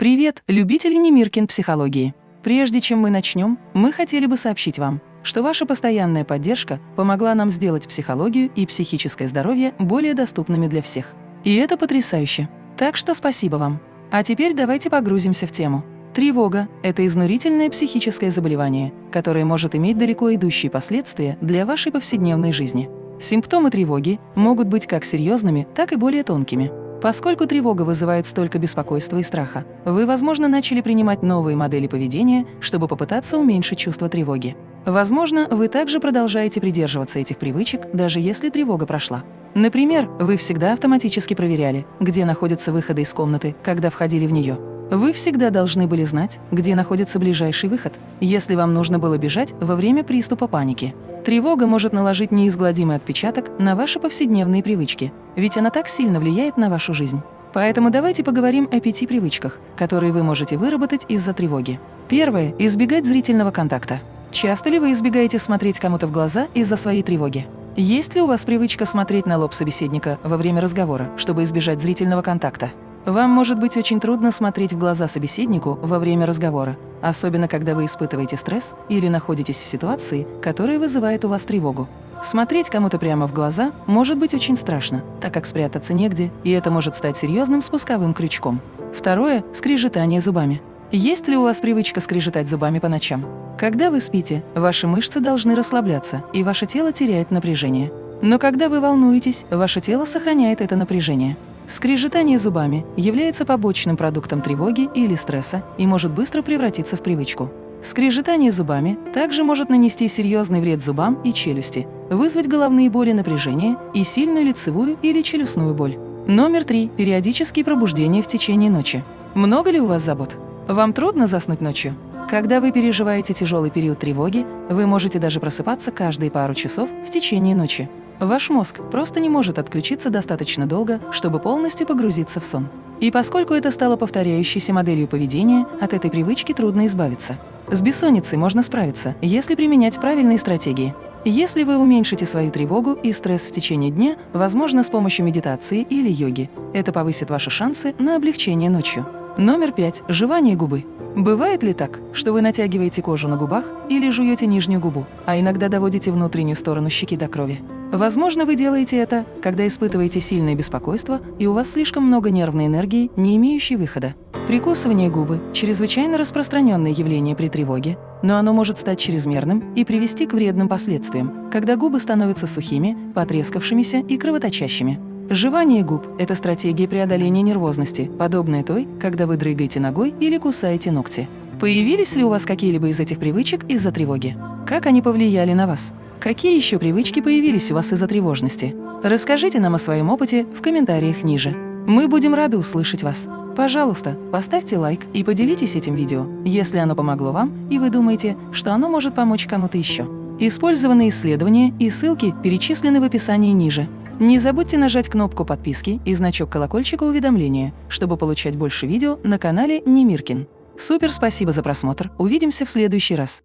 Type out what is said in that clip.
Привет, любители Немиркин психологии! Прежде чем мы начнем, мы хотели бы сообщить вам, что ваша постоянная поддержка помогла нам сделать психологию и психическое здоровье более доступными для всех. И это потрясающе. Так что спасибо вам. А теперь давайте погрузимся в тему. Тревога – это изнурительное психическое заболевание, которое может иметь далеко идущие последствия для вашей повседневной жизни. Симптомы тревоги могут быть как серьезными, так и более тонкими. Поскольку тревога вызывает столько беспокойства и страха, вы, возможно, начали принимать новые модели поведения, чтобы попытаться уменьшить чувство тревоги. Возможно, вы также продолжаете придерживаться этих привычек, даже если тревога прошла. Например, вы всегда автоматически проверяли, где находятся выходы из комнаты, когда входили в нее. Вы всегда должны были знать, где находится ближайший выход, если вам нужно было бежать во время приступа паники. Тревога может наложить неизгладимый отпечаток на ваши повседневные привычки, ведь она так сильно влияет на вашу жизнь. Поэтому давайте поговорим о пяти привычках, которые вы можете выработать из-за тревоги. Первое – избегать зрительного контакта. Часто ли вы избегаете смотреть кому-то в глаза из-за своей тревоги? Есть ли у вас привычка смотреть на лоб собеседника во время разговора, чтобы избежать зрительного контакта? Вам может быть очень трудно смотреть в глаза собеседнику во время разговора, особенно когда вы испытываете стресс или находитесь в ситуации, которая вызывает у вас тревогу. Смотреть кому-то прямо в глаза может быть очень страшно, так как спрятаться негде, и это может стать серьезным спусковым крючком. Второе – скрежетание зубами. Есть ли у вас привычка скрежетать зубами по ночам? Когда вы спите, ваши мышцы должны расслабляться, и ваше тело теряет напряжение. Но когда вы волнуетесь, ваше тело сохраняет это напряжение. Скрежетание зубами является побочным продуктом тревоги или стресса и может быстро превратиться в привычку. Скрежетание зубами также может нанести серьезный вред зубам и челюсти, вызвать головные боли напряжения и сильную лицевую или челюстную боль. Номер три. Периодические пробуждения в течение ночи. Много ли у вас забот? Вам трудно заснуть ночью? Когда вы переживаете тяжелый период тревоги, вы можете даже просыпаться каждые пару часов в течение ночи. Ваш мозг просто не может отключиться достаточно долго, чтобы полностью погрузиться в сон. И поскольку это стало повторяющейся моделью поведения, от этой привычки трудно избавиться. С бессонницей можно справиться, если применять правильные стратегии. Если вы уменьшите свою тревогу и стресс в течение дня, возможно, с помощью медитации или йоги, это повысит ваши шансы на облегчение ночью. Номер пять. Жевание губы. Бывает ли так, что вы натягиваете кожу на губах или жуете нижнюю губу, а иногда доводите внутреннюю сторону щеки до крови? Возможно, вы делаете это, когда испытываете сильное беспокойство и у вас слишком много нервной энергии, не имеющей выхода. Прикусывание губы – чрезвычайно распространенное явление при тревоге, но оно может стать чрезмерным и привести к вредным последствиям, когда губы становятся сухими, потрескавшимися и кровоточащими. Жевание губ – это стратегия преодоления нервозности, подобная той, когда вы дрыгаете ногой или кусаете ногти. Появились ли у вас какие-либо из этих привычек из-за тревоги? Как они повлияли на вас? Какие еще привычки появились у вас из-за тревожности? Расскажите нам о своем опыте в комментариях ниже. Мы будем рады услышать вас. Пожалуйста, поставьте лайк и поделитесь этим видео, если оно помогло вам и вы думаете, что оно может помочь кому-то еще. Использованные исследования и ссылки перечислены в описании ниже. Не забудьте нажать кнопку подписки и значок колокольчика уведомления, чтобы получать больше видео на канале Немиркин. Супер спасибо за просмотр, увидимся в следующий раз.